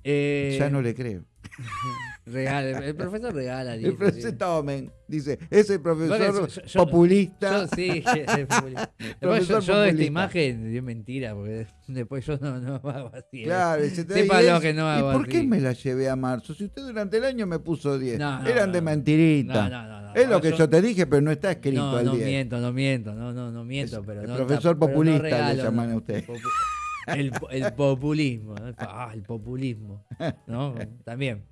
Eh, Ya no le creo. regala, el profesor regala 10. El profesor tomen, dice, ese profesor Bueno, yo- yo- populista. Yo sí, es populista. Después yo, Profesor de esta imagen dio mentira, porque después yo no, no hago así. ¿eh? Claro, se te Sepa 10. lo que no hago ¿Y por qué me la llevé a marzo? Si usted durante el año me puso 10. No, no, Eran de no. mentirita. No, no, no, no. Es lo que Yo- te dije, pero no está escrito No, no 10. miento, no miento, no, no, no miento, Es- pero el no, profesor no populista le regalo, llaman no. a usted. El, el populismo. Ah, el populismo, ¿no? También.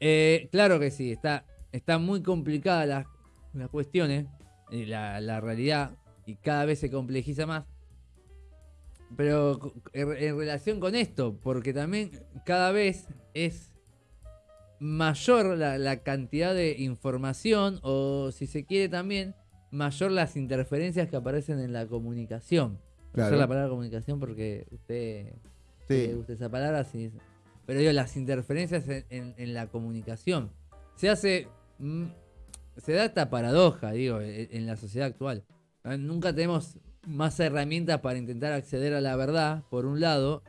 Eh, claro que sí, está, está muy complicada las, las cuestiones, la, la realidad, y cada vez se complejiza más. Pero en, en relación con esto, porque también cada vez es mayor la, la cantidad de información, o si se quiere también, mayor las interferencias que aparecen en la comunicación. Claro. Usar la palabra comunicación porque usted Sí. le gusta esa palabra. Pero digo, las interferencias en, en- en la comunicación. Se hace. mm, se da esta paradoja, digo, en, en la sociedad actual. Ah, Nunca tenemos más herramientas para intentar acceder a la verdad, por un lado,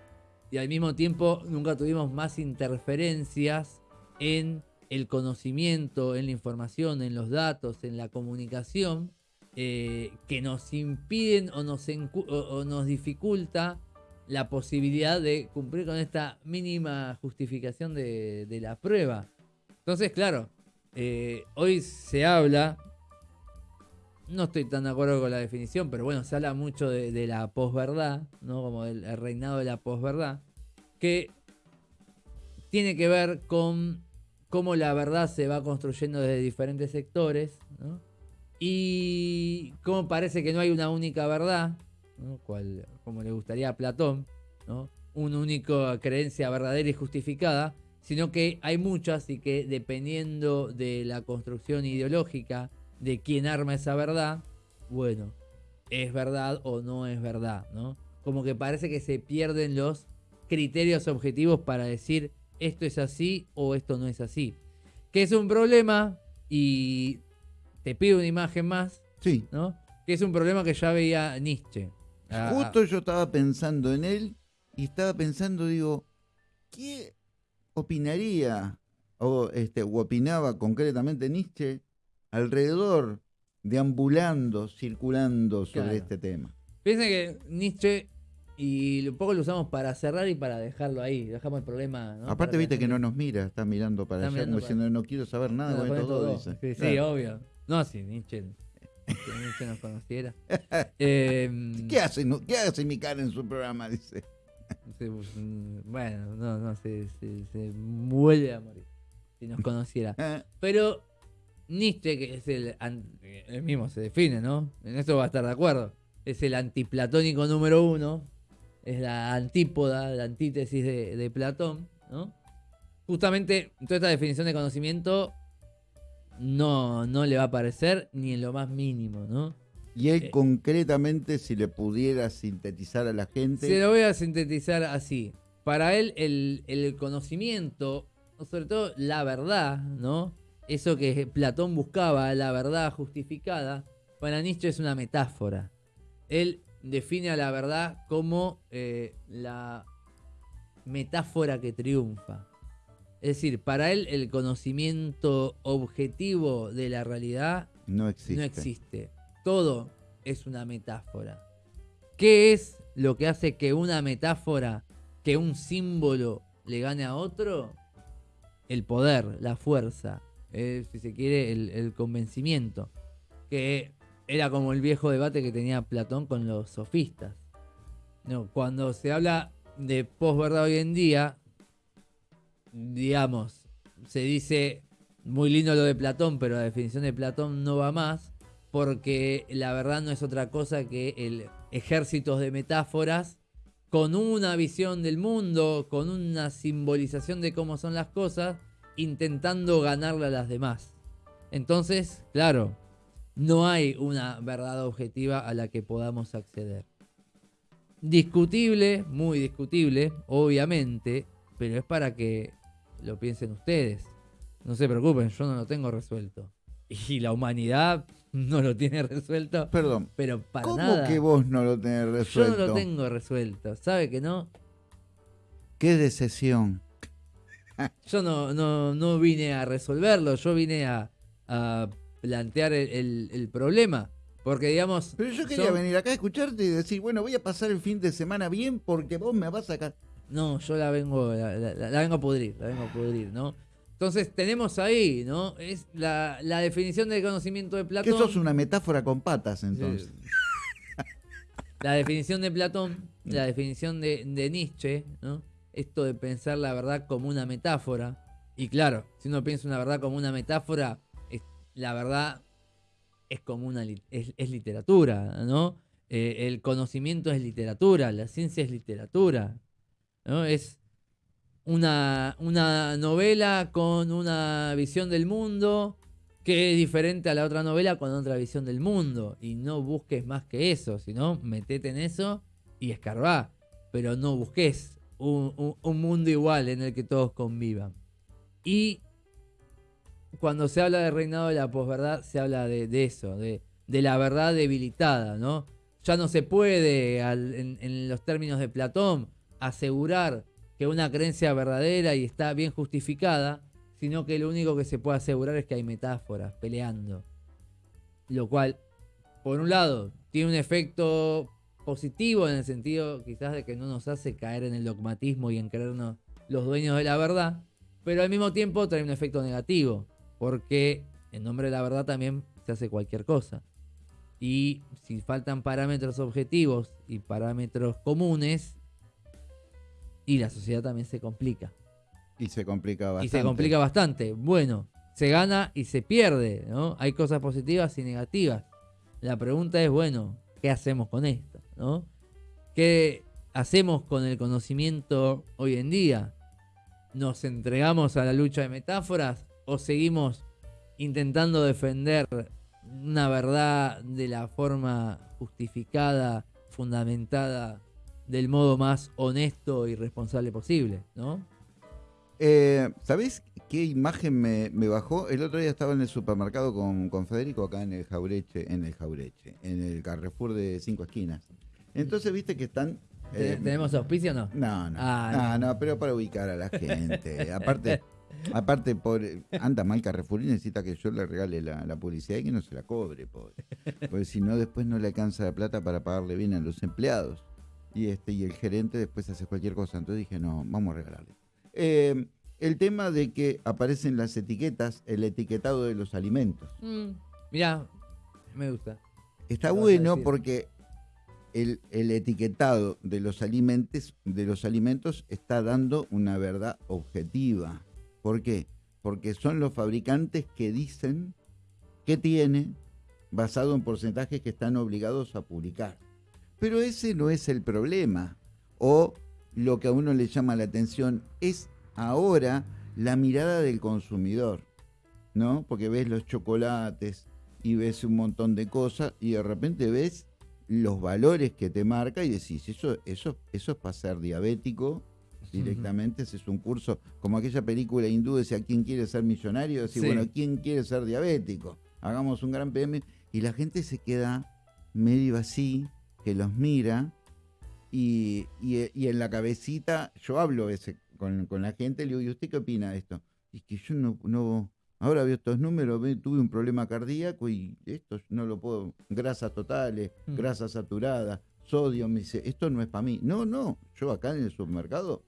y al mismo tiempo nunca tuvimos más interferencias en el conocimiento, en la información, en los datos, en la comunicación, eh, que nos impiden o nos, dificulta la posibilidad de cumplir con esta mínima justificación de, la prueba. Entonces, claro, eh, hoy se habla, no estoy tan de acuerdo con la definición, pero bueno, se habla mucho de, de la posverdad, ¿no? Como el, el reinado de la posverdad, que tiene que ver con cómo la verdad se va construyendo desde diferentes sectores, ¿no? Y cómo parece que no hay una única verdad, como le gustaría a Platón, ¿no? una única creencia verdadera y justificada, sino que hay muchas y que dependiendo de la construcción ideológica de quién arma esa verdad, bueno, es verdad o no es verdad, ¿no? Como que parece que se pierden los criterios objetivos para decir esto es así o esto no es así. Que es un problema y te pido una imagen más, Sí. ¿no? Que es un problema que ya veía Nietzsche. Ah, Justo yo estaba pensando en él y estaba pensando, digo, ¿qué opinaría o, este, o opinaba concretamente Nietzsche alrededor, deambulando, circulando sobre Claro. este tema? Piensa que Nietzsche, y un poco lo usamos para cerrar y para dejarlo ahí, dejamos el problema. ¿no? Aparte, Para viste que no nos mira, está mirando para Está allá, mirando como para- diciendo, no quiero saber nada No, todo. dos", dice. Sí, sí, obvio. No, si Nietzsche, si Nietzsche nos conociera. Eh, ¿Qué hace, ¿Qué hace mi cara en su programa? Dice. se- bueno, no, no, se, se, se vuelve a morir si nos conociera. Ah, Pero Nietzsche, que es el, él mismo se define, ¿no? En esto va a estar de acuerdo. Es el antiplatónico número uno. Es la antípoda, la antítesis de, de Platón, ¿no? Justamente toda esta definición de conocimiento no, no le va a aparecer ni en lo más mínimo, ¿no? Y él Eh. concretamente, si le pudiera sintetizar a la gente, Se lo voy a sintetizar así. Para él, el, el conocimiento, sobre todo la verdad, ¿no? Eso que Platón buscaba, la verdad justificada, para Nietzsche es una metáfora. Él define a la verdad como eh, la metáfora que triunfa. Es decir, para él el conocimiento objetivo de la realidad no existe. no existe. Todo es una metáfora. ¿Qué es lo que hace que una metáfora, que un símbolo le gane a otro? El poder, la fuerza, eh, si se quiere, el, el convencimiento. Que era como el viejo debate que tenía Platón con los sofistas. No, cuando se habla de posverdad hoy en día, digamos, se dice muy lindo lo de Platón, pero la definición de Platón no va más, porque la verdad no es otra cosa que el ejércitos de metáforas con una visión del mundo, con una simbolización de cómo son las cosas, intentando ganarle a las demás. Entonces, claro, no hay una verdad objetiva a la que podamos acceder. Discutible, muy discutible, obviamente, pero es para que lo piensen ustedes. No se preocupen, yo no lo tengo resuelto. Y la humanidad no lo tiene resuelto, Perdón, pero para ¿cómo nada. que vos no lo tenés Yo resuelto? no lo tengo resuelto. ¿Sabe que no? Qué decepción. Yo no, no, no vine a resolverlo, yo vine a, a plantear el, el- el problema. Porque, digamos. Pero yo quería venir acá a escucharte y decir, bueno, voy a pasar el fin de semana bien porque vos me vas a sacar. No, yo la vengo, la, la- la vengo a pudrir, la vengo a pudrir, ¿no? Entonces tenemos ahí, ¿no? Es la, la definición del conocimiento de Que Platón. eso es una metáfora con patas, entonces. La definición de Platón, la definición de, de Nietzsche, ¿no? Esto de pensar la verdad como una metáfora. Y claro, si uno piensa una verdad como una metáfora, es- la verdad es como una es, es literatura, ¿no? Eh, el conocimiento es literatura, la ciencia es literatura, Es una, una novela con una visión del mundo que es diferente a la otra novela con otra visión del mundo. Y no busques más que eso, sino metete en eso y escarbá. Pero no busques un, un- un mundo igual en el que todos convivan. Y cuando se habla de reinado de la posverdad, se habla de, de eso, de, de la verdad debilitada, ¿no? Ya no se puede, en los términos de Platón, asegurar que una creencia verdadera y está bien justificada, sino que lo único que se puede asegurar es que hay metáforas peleando. Lo cual, por un lado, tiene un efecto positivo en el sentido quizás de que no nos hace caer en el dogmatismo y en creernos los dueños de la verdad, pero al mismo tiempo trae un efecto negativo, porque en nombre de la verdad también se hace cualquier cosa. Y si faltan parámetros objetivos y parámetros comunes, y la sociedad también se complica. Y se complica bastante. Y se complica bastante. Bueno, se gana y se pierde, ¿no? Hay cosas positivas y negativas. La pregunta es, bueno, ¿qué hacemos con esto? ¿no? ¿Qué hacemos con el conocimiento hoy en día? ¿Nos entregamos a la lucha de metáforas o seguimos intentando defender una verdad de la forma justificada, fundamentada, del modo más honesto y responsable posible, ¿no? Eh, ¿Sabés qué imagen me, me bajó? El otro día estaba en el supermercado con, con Federico acá en el Jaureche, en el Jaureche, en el Carrefour de Cinco Esquinas. Entonces, viste que están... eh, ¿Tenemos auspicio o no? No, no, Ah, no, no, pero para ubicar a la gente. Aparte, aparte por, anda mal Carrefour y necesita que yo le regale la, la publicidad y que no se la cobre, pobre. Porque si no, después no le alcanza la plata para pagarle bien a los empleados. Y este y el gerente después hace cualquier cosa. Entonces dije, no, vamos a regalarle. Eh, el tema de que aparecen las etiquetas, el etiquetado de los alimentos. Mm, mirá, me gusta. Está ¿Qué vas a bueno porque el, el etiquetado de los alimentos, de los alimentos está dando una verdad objetiva. ¿Por qué? Porque son los fabricantes que dicen qué tiene basado en porcentajes que están obligados a publicar. Pero ese no es el problema. O lo que a uno le llama la atención es ahora la mirada del consumidor. ¿no? Porque ves los chocolates y ves un montón de cosas y de repente ves los valores que te marca y decís, eso, eso, eso es para ser diabético directamente, ese es un curso, como aquella película hindú decía, ¿quién quiere ser millonario? Decís, Sí. bueno, ¿quién quiere ser diabético? Hagamos un gran PM y la gente se queda medio así, que los mira y, y- y en la cabecita, yo hablo ese, con, con la gente, le digo, ¿y usted qué opina de esto? Y es que yo no, no ahora veo estos números, ve, tuve un problema cardíaco y esto no lo puedo, grasas totales, Mm. grasas saturadas, sodio, me dice, esto no es para mí. No, no, yo acá en el supermercado,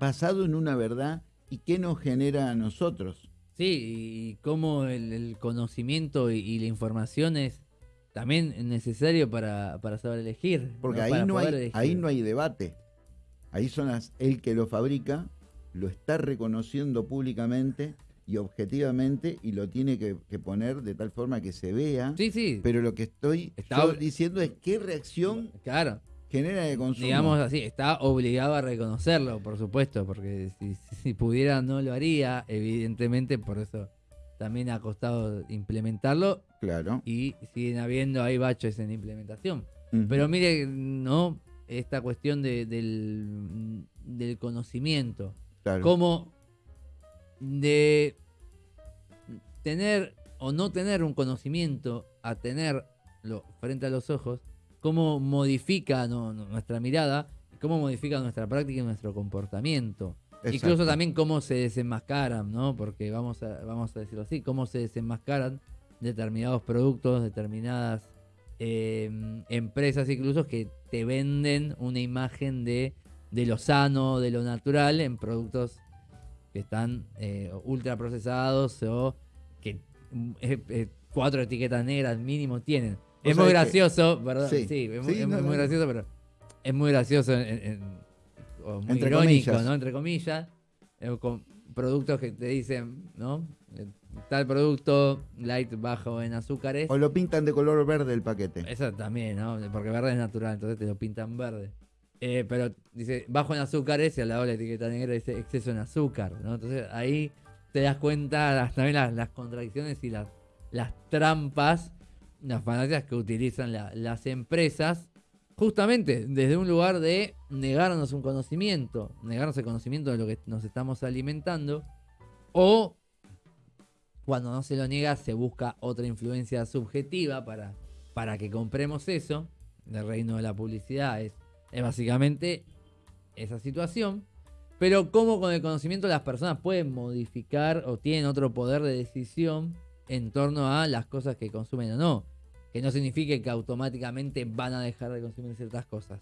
basado en una verdad, ¿y qué nos genera a nosotros? Sí, y cómo el, el conocimiento y, y la información es también necesario para, para saber elegir. Porque ¿no? ahí, Para no hay, elegir. ahí no hay debate. Ahí son las, el que lo fabrica, lo está reconociendo públicamente y objetivamente y lo tiene que, que poner de tal forma que se vea. Sí, sí. Pero lo que estoy Está diciendo es qué reacción claro. genera de consumo. Digamos así, está obligado a reconocerlo, por supuesto, porque si, si pudiera no lo haría, evidentemente, por eso también ha costado implementarlo Claro. y siguen habiendo ahí baches en implementación. Pero mire, ¿no? Esta cuestión de- del, del conocimiento. Claro. Como de tener o no tener un conocimiento a tenerlo frente a los ojos, cómo modifica no, no, nuestra mirada cómo modifican nuestra práctica y nuestro comportamiento. Exacto. Incluso también cómo se desenmascaran, ¿no? Porque vamos a, vamos a decirlo así, cómo se desenmascaran determinados productos, determinadas eh, empresas incluso que te venden una imagen de, de lo sano, de lo natural en productos que están eh, ultra procesados o que eh, eh, cuatro etiquetas negras mínimo tienen. Es muy que- gracioso, ¿verdad? Sí. Sí, es, Sí, muy, es no, muy no. gracioso, pero es muy gracioso en- o muy Entre irónico, comillas. ¿no? Entre comillas, eh, con productos que te dicen, ¿no? Eh, Tal producto light bajo en azúcares. O lo pintan de color verde el paquete. Eso también, ¿no? Porque verde es natural, entonces te lo pintan verde. Eh, pero dice bajo en azúcares y al lado de la etiqueta negra dice exceso en azúcar, ¿no? Entonces ahí te das cuenta las, también las, las contradicciones y las, las trampas, las falacias que utilizan la- las empresas, justamente desde un lugar de negarnos un conocimiento, negarnos el conocimiento de lo que nos estamos alimentando, o cuando no se lo niega, se busca otra influencia subjetiva para, para que compremos eso. El reino de la publicidad es, es básicamente esa situación. Pero cómo con el conocimiento las personas pueden modificar o tienen otro poder de decisión en torno a las cosas que consumen o no. Que no signifique que automáticamente van a dejar de consumir ciertas cosas.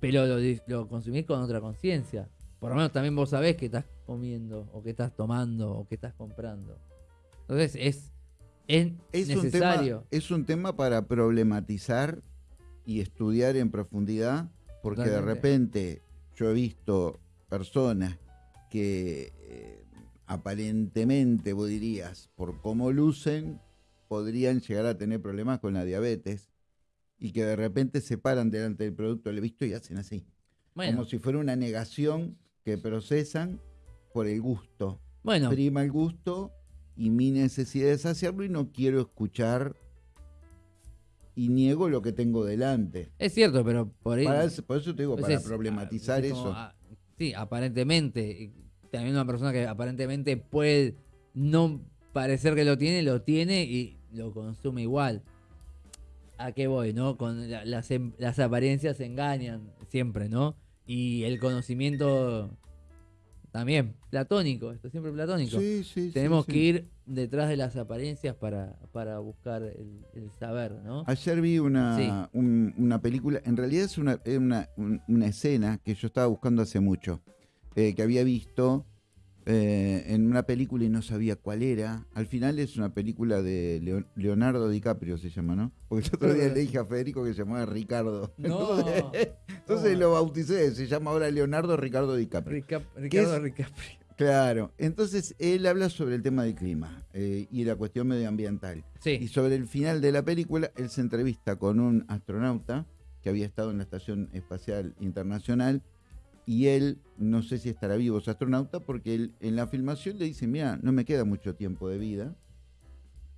Pero lo, lo consumís con otra conciencia. Por lo menos también vos sabés qué estás comiendo, o qué estás tomando, o qué estás comprando. Entonces es, es, Es un, tema, necesario. es un tema para problematizar y estudiar en profundidad, porque de repente yo he visto personas que eh, aparentemente, vos dirías, por cómo lucen, podrían llegar a tener problemas con la diabetes y que de repente se paran delante del producto, he visto y hacen así, Bueno, como si fuera una negación que procesan por el gusto. bueno prima el gusto y mi necesidad es hacerlo y no quiero escuchar y niego lo que tengo delante. es cierto, pero por ahí. Para por eso te digo, pues para es- problematizar es como, eso. ah, sí, aparentemente. También una persona que aparentemente puede no parecer que lo tiene, lo tiene y lo consume igual. ¿A qué voy, no? Con la- las, em- las apariencias engañan siempre, ¿no? Y el conocimiento también, platónico, esto siempre platónico. Sí, sí, sí, Tenemos sí. que ir detrás de las apariencias para, para buscar el, el saber, ¿no? Ayer vi una, un- una película, en realidad es una, una escena que yo estaba buscando hace mucho, eh, que había visto eh, en una película y no sabía cuál era. Al final es una película de Leo- Leonardo DiCaprio, se llama, ¿no? Porque el otro día le dije a Federico que se llamaba Ricardo. No. Entonces, entonces lo bauticé, se llama ahora Leonardo Ricardo DiCaprio. Rica- Ricardo es? Ricapri. Claro, entonces él habla sobre el tema del clima eh, y la cuestión medioambiental. Y sobre el final de la película, él se entrevista con un astronauta que había estado en la Estación Espacial Internacional y él, no sé si estará vivo ese astronauta, porque él en la filmación le dice, mira, no me queda mucho tiempo de vida,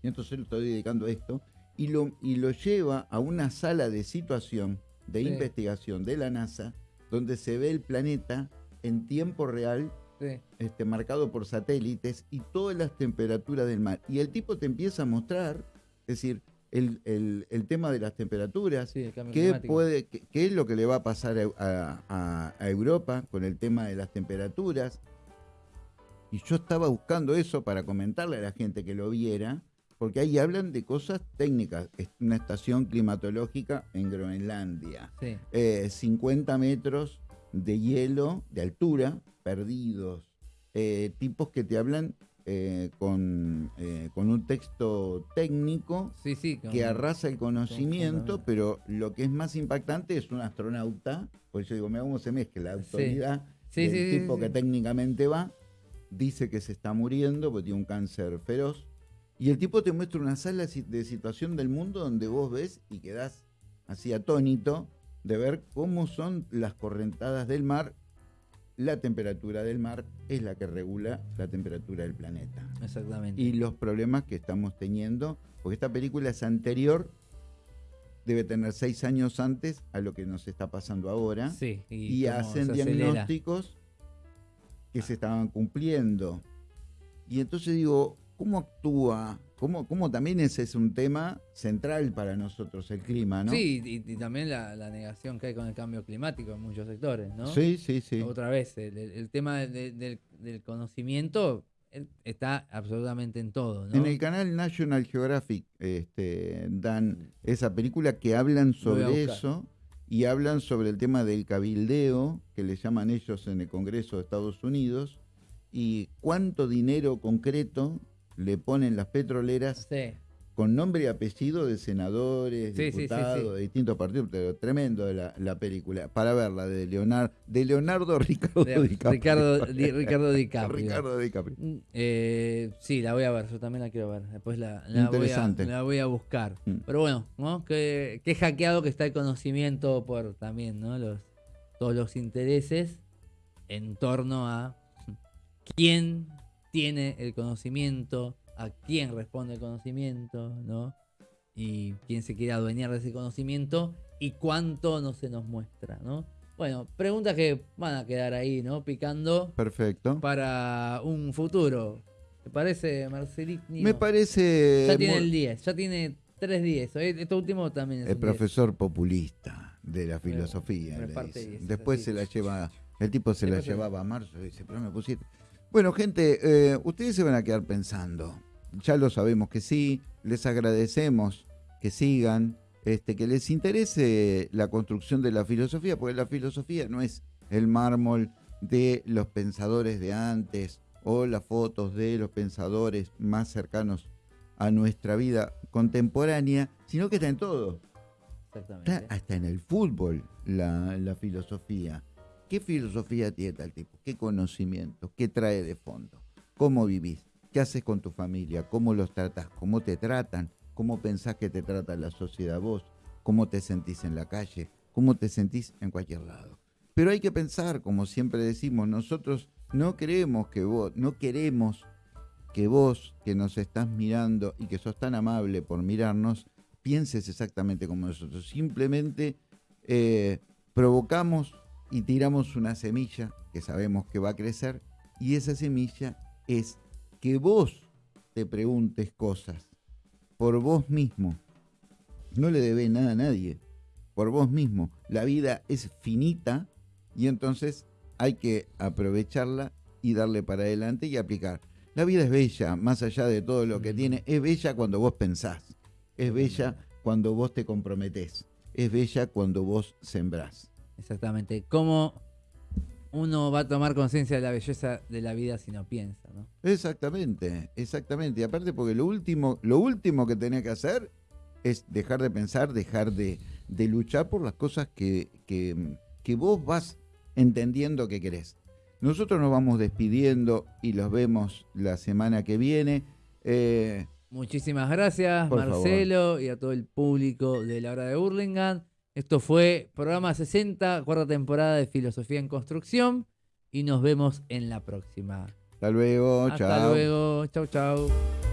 y entonces lo estoy dedicando a esto, y lo, y lo lleva a una sala de situación, de Sí. investigación de la NASA, donde se ve el planeta en tiempo real sí. este, marcado por satélites y todas las temperaturas del mar. Y el tipo te empieza a mostrar, es decir, el, el- el tema de las temperaturas, Sí, qué, puede, qué, qué es lo que le va a pasar a, a- a- a Europa con el tema de las temperaturas. Y yo estaba buscando eso para comentarle a la gente que lo viera, porque ahí hablan de cosas técnicas. Es una estación climatológica en Groenlandia Sí, eh, 50 metros de hielo de altura, perdidos, eh, tipos que te hablan eh, con, eh, con un texto técnico sí, sí. con- que arrasa el conocimiento, con- pero lo que es más impactante es un astronauta, por eso digo, me cómo se mezcla la autoridad Sí, del tipo que técnicamente va, dice que se está muriendo porque tiene un cáncer feroz, y el tipo te muestra una sala de situación del mundo donde vos ves y quedás así atónito de ver cómo son las correntadas del mar. La temperatura del mar es la que regula la temperatura del planeta. Exactamente. Y los problemas que estamos teniendo, porque esta película es anterior, debe tener seis años antes a lo que nos está pasando ahora sí, y, hacen diagnósticos que se estaban cumpliendo. Y entonces digo, ¿cómo actúa Como, como también ese es un tema central para nosotros, el clima, ¿no? Sí, y, y también la, la negación que hay con el cambio climático en muchos sectores, ¿no? sí, sí. sí. Otra vez, el, tema de- del, del conocimiento eh, está absolutamente en todo, ¿no? En el canal National Geographic este, dan esa película que hablan sobre eso y hablan sobre el tema del cabildeo, que le llaman ellos en el Congreso de Estados Unidos, y cuánto dinero concreto le ponen las petroleras Sí, con nombre y apellido de senadores, Sí, diputados, de distintos partidos, pero tremendo la, la película, para verla, de Leonardo, de Leonardo Ricardo de- DiCaprio. Ricardo, Di- Ricardo DiCaprio. Ricardo DiCaprio. Mm, eh, sí, la voy a ver, yo también la quiero ver. Después la, la voy, a, Interesante. la voy a buscar. Mm. Pero bueno, ¿no? Qué, qué hackeado que está el conocimiento por también, ¿no? Los, todos los intereses en torno a quién tiene el conocimiento, a quién responde el conocimiento, ¿no? Y quién se quiere adueñar de ese conocimiento y cuánto no se nos muestra, ¿no? Bueno, preguntas que van a quedar ahí, ¿no? Picando Perfecto. para un futuro. ¿Te parece, Marcelino? Me parece Ya tiene el 10, ya tiene 3 10. Eh, Esto último también es el un 10. profesor populista de la filosofía. pero le parte dicen. 10, Después así. se la lleva, el tipo se la Después se- llevaba a marzo y dice, pero me pusiste. Bueno, gente, eh, ustedes se van a quedar pensando. Ya lo sabemos que sí, les agradecemos que sigan, este, que les interese la construcción de la filosofía, porque la filosofía no es el mármol de los pensadores de antes o las fotos de los pensadores más cercanos a nuestra vida contemporánea, sino que está en todo. Exactamente. Está hasta en el fútbol la, la filosofía. ¿Qué filosofía tiene tal tipo? ¿Qué conocimiento? ¿Qué trae de fondo? ¿Cómo vivís? ¿Qué haces con tu familia? ¿Cómo los tratas? ¿Cómo te tratan? ¿Cómo pensás que te trata la sociedad vos? ¿Cómo te sentís en la calle? ¿Cómo te sentís en cualquier lado? Pero hay que pensar, como siempre decimos, nosotros no queremos que vos, no queremos que vos que nos estás mirando y que sos tan amable por mirarnos, pienses exactamente como nosotros. Simplemente eh, provocamos y tiramos una semilla que sabemos que va a crecer y esa semilla es que vos te preguntes cosas por vos mismo. No le debes nada a nadie, por vos mismo. La vida es finita y entonces hay que aprovecharla y darle para adelante y aplicar. La vida es bella, más allá de todo lo que tiene, es bella cuando vos pensás, es bella cuando vos te comprometés, es bella cuando vos sembrás. Exactamente. ¿Cómo uno va a tomar conciencia de la belleza de la vida si no piensa, ¿no? Exactamente, exactamente. Y aparte porque lo último, lo último que tenés que hacer es dejar de pensar, dejar de, de luchar por las cosas que, que, que vos vas entendiendo que querés. Nosotros nos vamos despidiendo y los vemos la semana que viene. Eh, Muchísimas gracias, Marcelo, y a todo el público de la hora de Burlingame. Esto fue programa 60, cuarta temporada de Filosofía en Construcción. Y nos vemos en la próxima. hasta luego, Hasta chao. luego. Chau, chau.